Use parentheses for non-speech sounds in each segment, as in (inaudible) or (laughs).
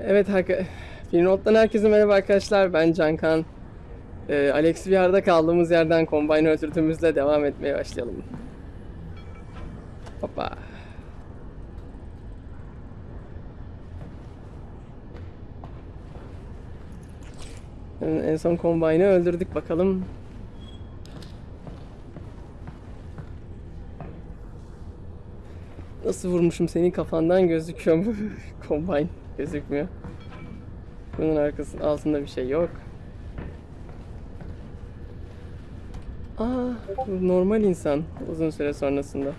Evet, Finrot'tan herkese merhaba arkadaşlar. Ben Cankan. Ee, Alex VR'da kaldığımız yerden Combine öldürdüğümüzle devam etmeye başlayalım. Hoppa. En son Combine'ı öldürdük bakalım. Nasıl vurmuşum senin kafandan gözüküyor mu? (laughs) Combine gözükmüyor. Bunun arkasının altında bir şey yok. Aa, normal insan uzun süre sonrasında.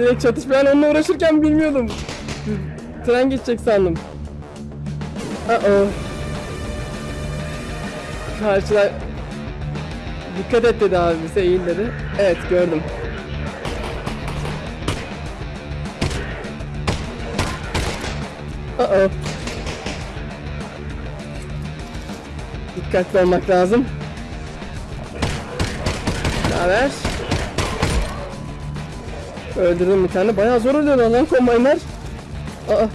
Direkt çatışma. Ben onunla uğraşırken bilmiyordum. Tren geçecek sandım. Uh oh. Karşılar... Dikkat et dedi abi bize eğil dedi. Evet gördüm. Uh oh. Dikkatli olmak lazım. Ne haber? Öldürdüm bir tane. Bayağı zor oluyor lan kombaylar. Aa.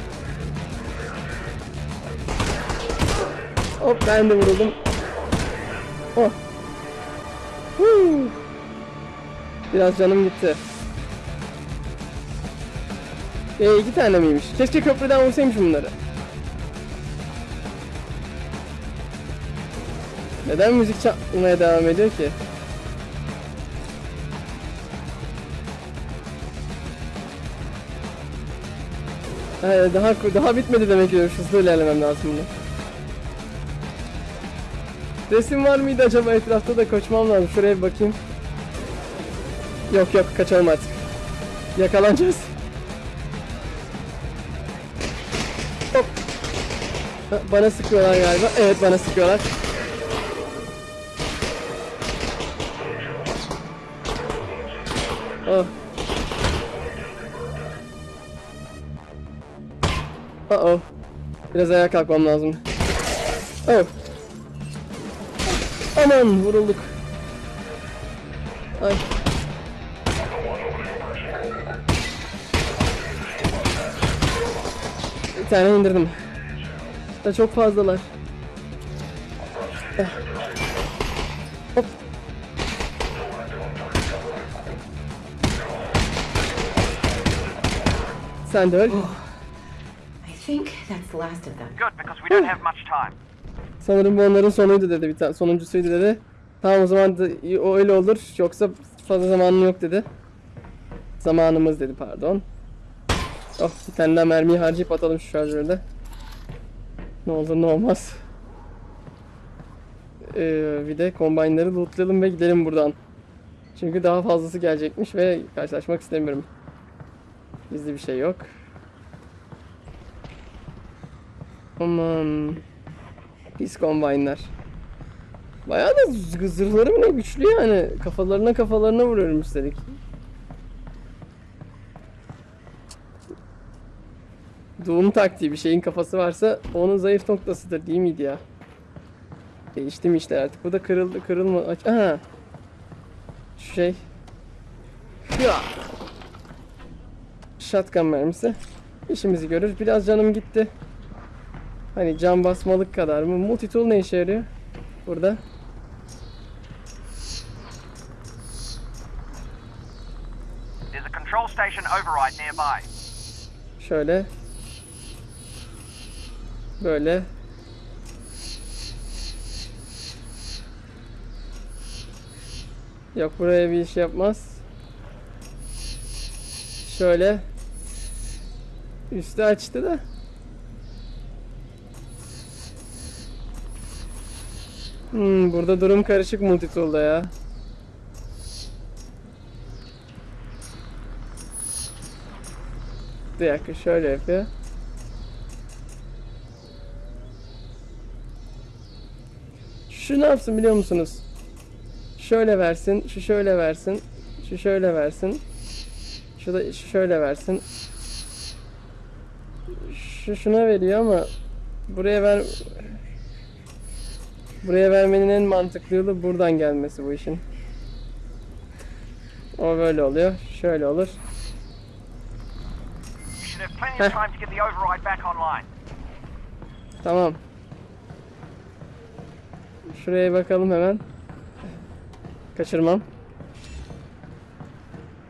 Hop ben de vuruldum. Oh. Huu. Biraz canım gitti. E iki tane miymiş? Keşke köprüden vursaymış bunları. Neden müzik çalmaya devam ediyor ki? Ha, daha daha bitmedi demek ki hızlı ilerlemem lazım bunu. Resim var mıydı acaba etrafta da koşmam lazım. Şuraya bir bakayım. Yok yok kaçalım artık. Yakalanacağız. Hop. Bana sıkıyorlar galiba. Evet bana sıkıyorlar. Oh. Uh oh. Biraz ayağa kalkmam lazım. Oh. Aman vurulduk. Ay. Bir tane indirdim. Da çok fazlalar. Eh. Hop. Sen de öl. I think that's the last of them. Good, because we don't have much time. Sanırım bu onların sonuydu dedi bir tane sonuncusuydu dedi. Tamam o zaman o öyle olur yoksa fazla zamanım yok dedi. Zamanımız dedi pardon. Oh bir tane daha mermiyi harcayıp atalım şu şarjörde. Ne olur ne olmaz. Ee, bir de kombaynları lootlayalım ve gidelim buradan. Çünkü daha fazlası gelecekmiş ve karşılaşmak istemiyorum. Gizli bir şey yok. Aman. Pis kombaynlar. Bayağı da zırhları mı ne güçlü yani. Kafalarına kafalarına vuruyorum üstelik. Doğum taktiği bir şeyin kafası varsa onun zayıf noktasıdır değil miydi ya? Değişti mi işler artık? Bu da kırıldı kırılma. Aha. Şu şey. Hıa. Shotgun mermisi. İşimizi görür. Biraz canım gitti. Hani can basmalık kadar mı? Multitool ne işe yarıyor? Burada. There's a control station override nearby. Şöyle. Böyle. Yok buraya bir iş yapmaz. Şöyle. Üstü açtı da. Hmm, burada durum karışık multitool'da ya. Bir dakika şöyle yapıyor. Şu ne yapsın biliyor musunuz? Şöyle versin, şu şöyle versin, şu şöyle versin. Şu da şu şöyle versin. Şu şuna veriyor ama buraya ver Buraya vermenin en mantıklı yolu buradan gelmesi bu işin. O böyle oluyor. Şöyle olur. Tamam. Şuraya bakalım hemen. Kaçırmam.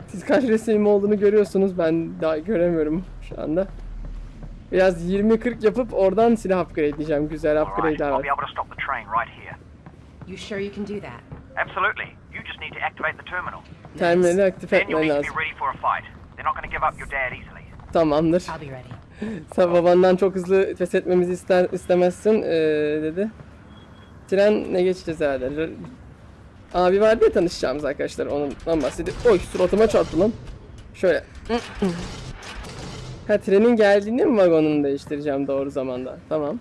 Siz kaç resim olduğunu görüyorsunuz. Ben daha göremiyorum şu anda. Biraz 20-40 yapıp oradan silah upgrade diyeceğim. Güzel upgrade'ler var. You sure you can do that? Absolutely. You just need to activate the terminal. Terminali aktif etmen lazım. Tamamdır. (laughs) Sen babandan çok hızlı pes etmemizi ister, istemezsin ee, dedi. Trenle geçeceğiz herhalde. Abi vardı ya tanışacağımız arkadaşlar ondan bahsediyor. Oy suratıma çarptı lan. Şöyle. Ha trenin geldiğinde mi vagonunu değiştireceğim doğru zamanda? Tamam.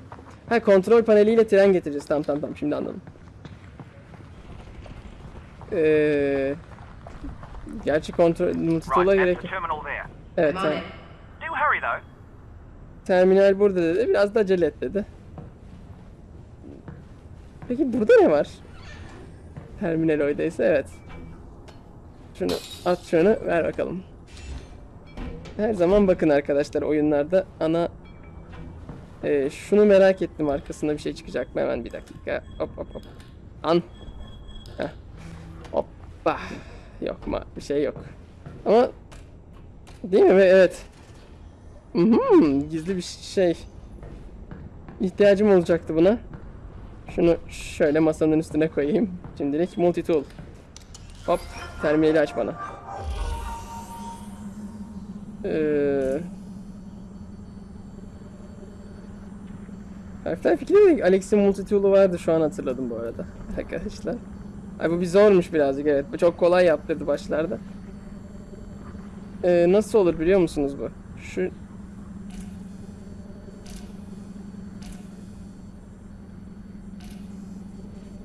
Ha kontrol paneliyle tren getireceğiz. Tamam tamam tamam şimdi anladım. Ee, gerçi kontrol multitool'a gerek yok. Evet tamam. Terminal burada dedi. Biraz da acele et dedi. Peki burada ne var? Terminal oydaysa evet. Şunu at şunu ver bakalım. Her zaman bakın arkadaşlar oyunlarda ana Ee, şunu merak ettim arkasında bir şey çıkacak mı hemen bir dakika. Hop hop hop. An. Heh. Hoppa. Yok mu? Bir şey yok. Ama değil mi? Evet. Hmm, gizli bir şey. İhtiyacım olacaktı buna. Şunu şöyle masanın üstüne koyayım. Şimdilik multi tool. Hop, terminali aç bana. Ee... Half-Life 2'de de Alex'in multi tool'u vardı şu an hatırladım bu arada. Arkadaşlar. Ay bu bir zormuş birazcık evet. Bu çok kolay yaptırdı başlarda. Ee, nasıl olur biliyor musunuz bu? Şu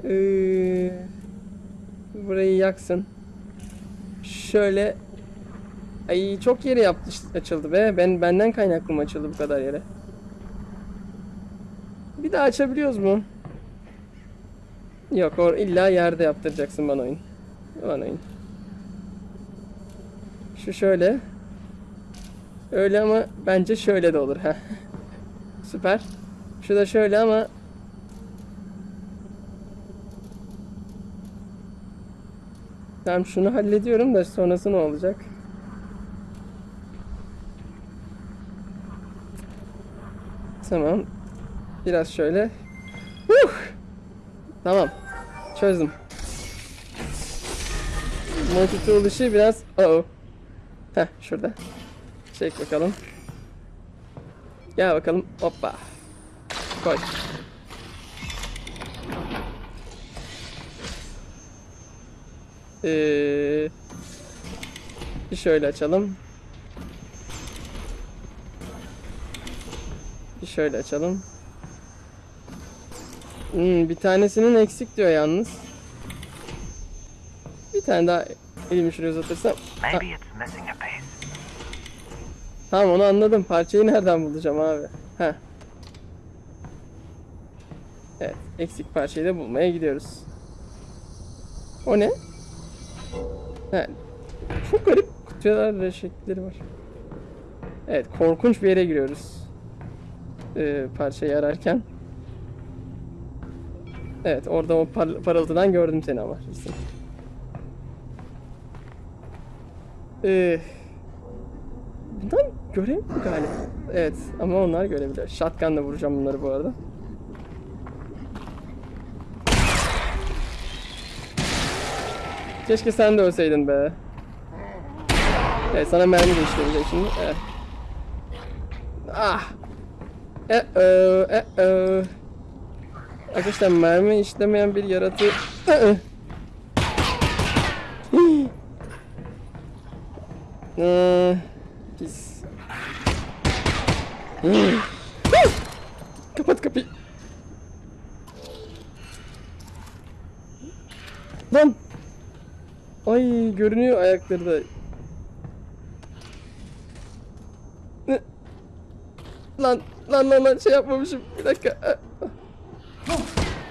Ee, burayı yaksın. Şöyle Ay çok yere yaptı açıldı be. Ben benden kaynaklı mı açıldı bu kadar yere? Bir daha açabiliyoruz mu? Yok, or illa yerde yaptıracaksın bana oyun. Bana oyun. Şu şöyle. Öyle ama bence şöyle de olur ha. (laughs) Süper. Şu da şöyle ama Tamam şunu hallediyorum da sonrası ne olacak? Tamam. Biraz şöyle. Huh! Tamam. Çözdüm. Multi-tool işi biraz... Oh. Heh şurada. Çek bakalım. Gel bakalım. Hoppa. Koy. Ee, şöyle açalım. Şöyle açalım. Hmm, bir tanesinin eksik diyor yalnız. Bir tane daha elimi şuraya uzatırsam. Ha, tamam onu anladım. Parçayı nereden bulacağım abi? Ha. Evet, eksik parçayı da bulmaya gidiyoruz. O ne? Ha. Çok garip kutular ve şekilleri var. Evet, korkunç bir yere giriyoruz. Ee, parçayı ararken. Evet, orada o par- parıltıdan gördüm seni ama. Ee, bundan göremiyor galiba. Evet, ama onlar görebiliyor. Shotgun'la vuracağım bunları bu arada. Keşke sen de ölseydin be. Evet sana mermi geçirecek şimdi. Evet. Ah. E -oh, e -oh. Arkadaşlar mermi işlemeyen bir yaratı... Ee, Pis. Kapat kapıyı. Lan. Ay görünüyor ayakları da. Lan lan lan lan şey yapmamışım. Bir dakika.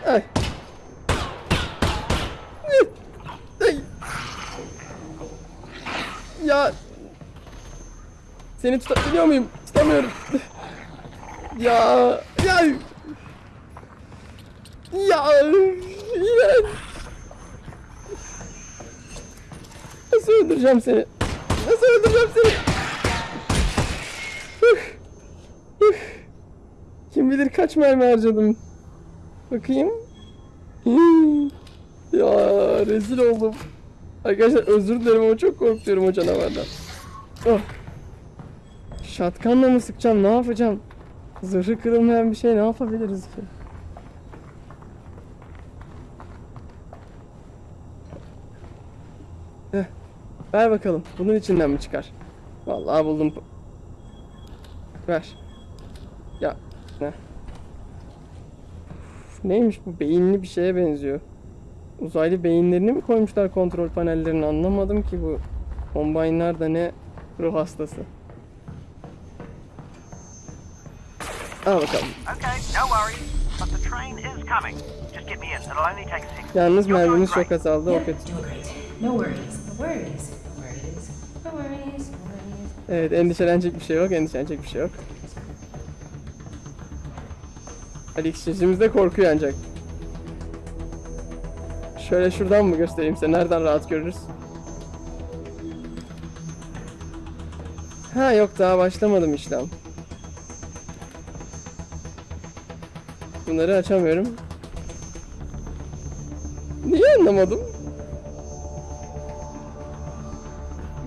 Ay. Ay. Ya. Seni tutabiliyor muyum? Tutamıyorum. Ya. Ya. Ya. İğrenç. Nasıl öldüreceğim seni? Nasıl öldüreceğim seni? Bilir kaç mermi harcadım. Bakayım. Ya rezil oldum. Arkadaşlar özür dilerim ama çok korkuyorum o canavardan. Oh. Şatkanla mı sıkacağım? Ne yapacağım? Zırhı kırılmayan bir şey ne yapabiliriz ki? Heh. Ver bakalım. Bunun içinden mi çıkar? Vallahi buldum. Ver. Ya. Ne? Neymiş bu? Beyinli bir şeye benziyor. Uzaylı beyinlerini mi koymuşlar kontrol panellerine anlamadım ki bu. Combine'lar da ne ruh hastası. Al bakalım. Okay, no worries. But the train is coming. Just get me in. It'll only take a second. Yalnız mermimiz çok azaldı o kötü. Evet endişelenecek bir şey yok, endişelenecek bir şey yok. Alex yüzümüzde korkuyor ancak. Şöyle şuradan mı göstereyim size? Nereden rahat görürüz? Ha yok daha başlamadım işlem. Bunları açamıyorum. Niye anlamadım?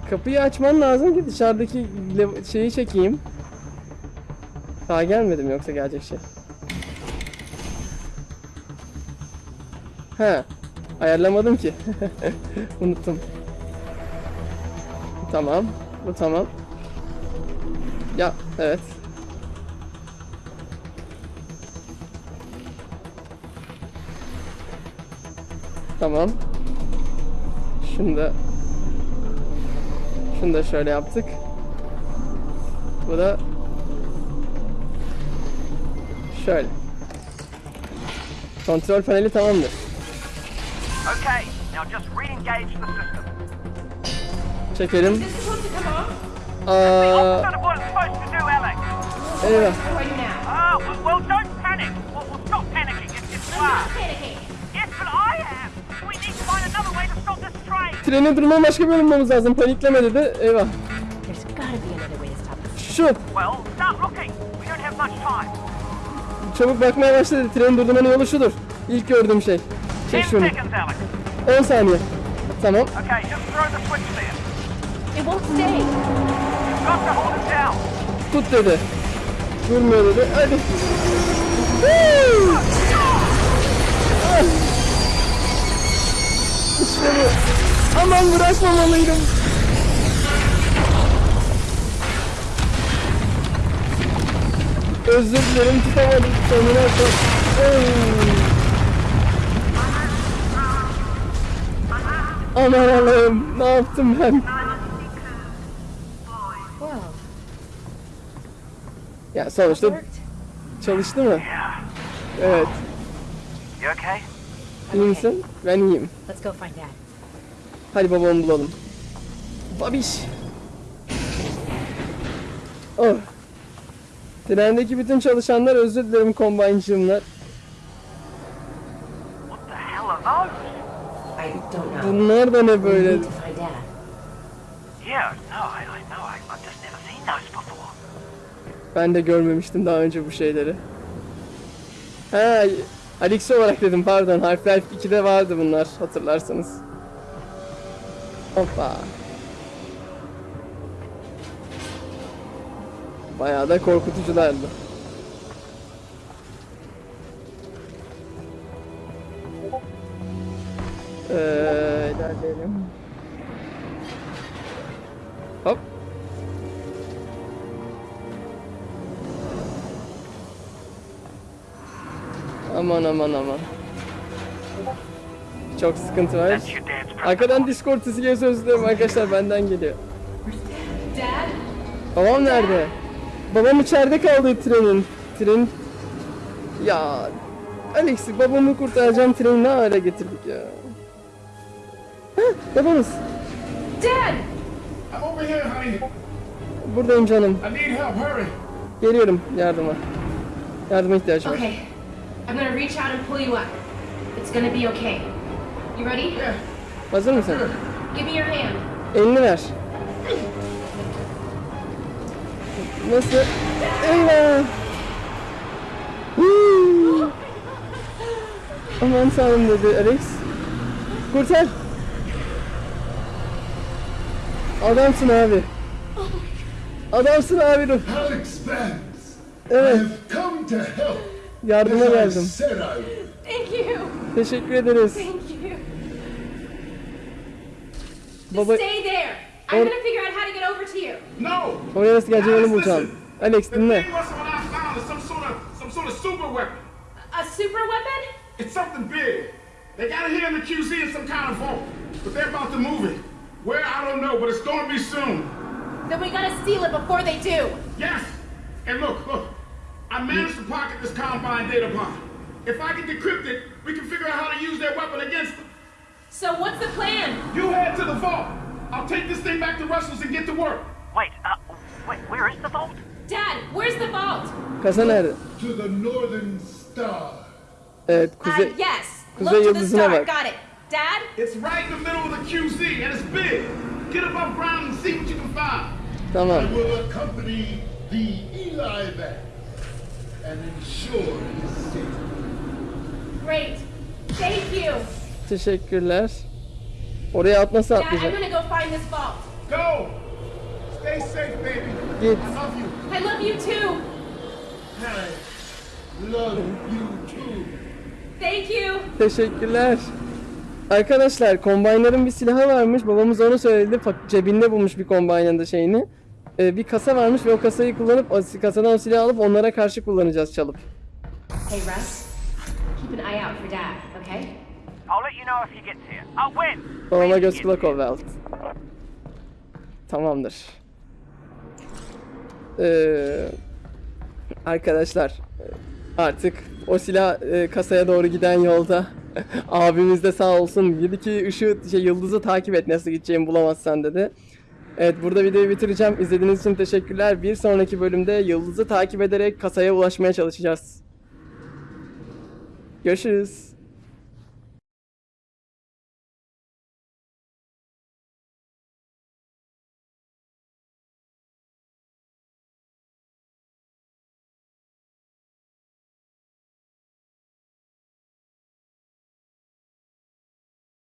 Kapıyı açman lazım ki dışarıdaki şeyi çekeyim. Daha gelmedim yoksa gelecek şey. He. Ayarlamadım ki. (laughs) Unuttum. Tamam. Bu tamam. Ya evet. Tamam. Şunu da şunu da şöyle yaptık. Bu da şöyle. Kontrol paneli tamamdır. Okay, now just re-engage the system. Çekelim. Aa, eyvah. Treni durma başka bir bulmamız lazım. Panikleme dedi. Eyvah. Şu. Well, start looking. We don't have much time. Çabuk bakmaya başladı. Treni durdurmanın yolu şudur. İlk gördüğüm şey. Ten Çek şunu. seconds, Alex. 10 saniye. Tamam. Okay, just throw the switch there. It won't stay. You've got to hold it down. Tut dedi. Durmuyor dedi. Hadi. Woo! İşte bu. Aman bırakmamalıydım. Özür dilerim tutamadım sonuna çok. Aman Allah'ım ne yaptım ben? Ya sonuçta çalıştı mı? Evet. You okay? İyi misin? Ben iyiyim. Let's go find Dad. Hadi babamı bulalım. Babiş. Oh. Trendeki bütün çalışanlar özür dilerim kombayncımlar. I don't know. Bunlar da ne böyle? need to find Dad. Yeah, no, I, I know. I, I've just never seen those before. Ben de görmemiştim daha önce bu şeyleri. Ha, Alex olarak dedim pardon. Half-Life 2'de vardı bunlar hatırlarsanız. Hoppa. Bayağı da korkutuculardı. Ee, ilerleyelim. Hop. Aman aman aman. Çok sıkıntı var. Arkadan Discord sesi geliyor özür dilerim arkadaşlar benden geliyor. Babam nerede? Babam içeride kaldı trenin. Tren... Ya... Alex babamı kurtaracağım treni ne hale getirdik ya. Babanız. Dad! I'm over here, honey. Buradayım canım. I need help. Hurry. Geliyorum yardıma. Yardıma ihtiyacım var. Okay. I'm gonna reach out and pull you up. It's gonna be okay. You ready? Yeah. Hazır mısın? Give me your hand. Elini ver. Nasıl? Eyvah! Huu! Aman tanrım dedi Alex. Kurtar. Adamsın abi. Adamsın abi. I Evet, have come to help. yardıma geldim. Teşekkür ederiz. Thank you. Baba, Stay there. I'm Or- gonna figure out how to get over to you. No. oraya nasıl geleceğimi Alex, bulacağım. listen. Alex The dinle. thing was what I found is some sort of some sort of super weapon. A super weapon? It's something big. They got it here in the QZ in some kind of vault, but they're about to move it. Where I don't know, but it's going to be soon. Then we gotta steal it before they do. Yes. And look, look. I managed to pocket this Combine data bomb. If I can decrypt it, we can figure out how to use their weapon against them. So what's the plan? You head to the vault. I'll take this thing back to Russell's and get to work. Wait, uh, wait, where is the vault? Dad, where's the vault? Kasa? To the Northern Star. Evet, Uh, yes. Kuzey Look to the star. Got it. Dad? It's right in the middle of the QZ, and it's big. Get up above ground and see what you can find. Come on. I will accompany the Eli back and ensure his safety. Great. Thank you. Teşekkürler. Oraya at nasıl Dad, I'm gonna go find this vault. Go. Stay safe, baby. Git. I love you. I love you too. I love you too. Thank you. Teşekkürler. Arkadaşlar kombaynların bir silahı varmış. Babamız onu söyledi. Cebinde bulmuş bir kombaynın da şeyini. Ee, bir kasa varmış ve o kasayı kullanıp o kasadan o silahı alıp onlara karşı kullanacağız çalıp. Hey, Russ. Keep an eye out for Dad, okay? I'll let you know if he gets here. Oh, when? Babama göz kulak ol Welt. Tamamdır. Ee, arkadaşlar artık o silah e, kasaya doğru giden yolda (laughs) abimiz de sağ olsun dedi ki ışığı şey yıldızı takip et nasıl gideceğimi bulamazsan dedi. Evet burada videoyu bitireceğim. İzlediğiniz için teşekkürler. Bir sonraki bölümde yıldızı takip ederek kasaya ulaşmaya çalışacağız. Görüşürüz.